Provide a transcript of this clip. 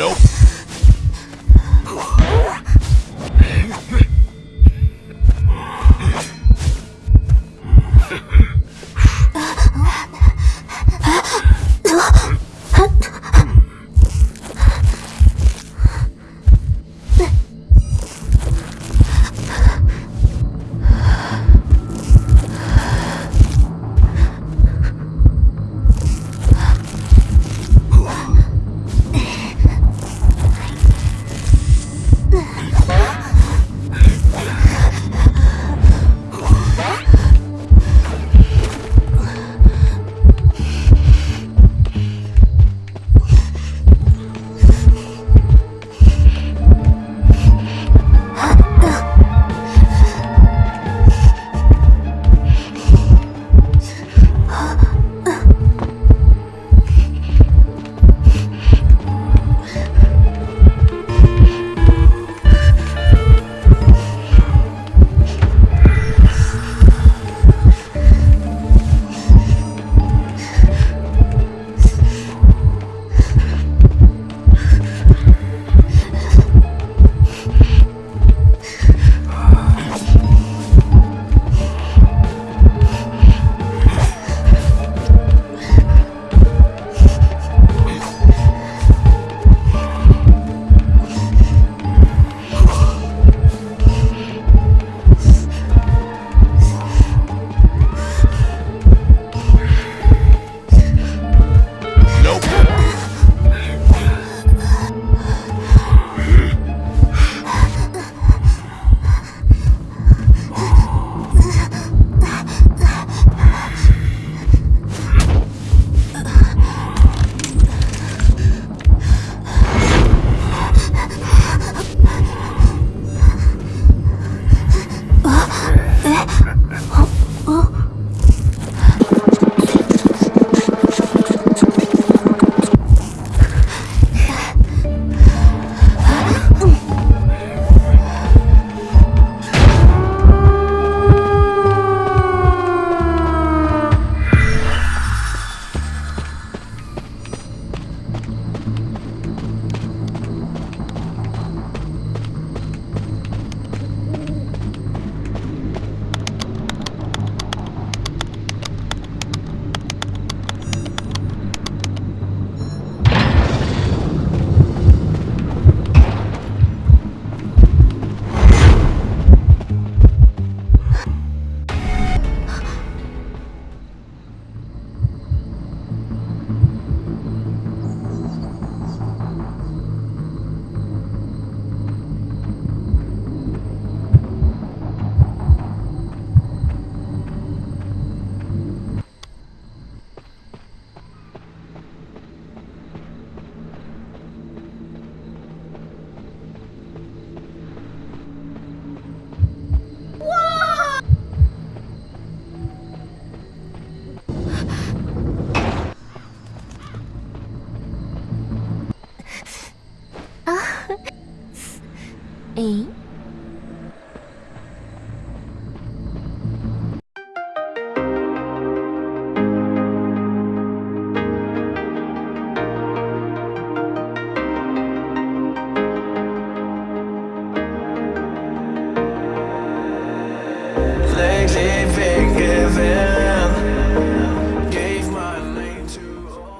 Nope.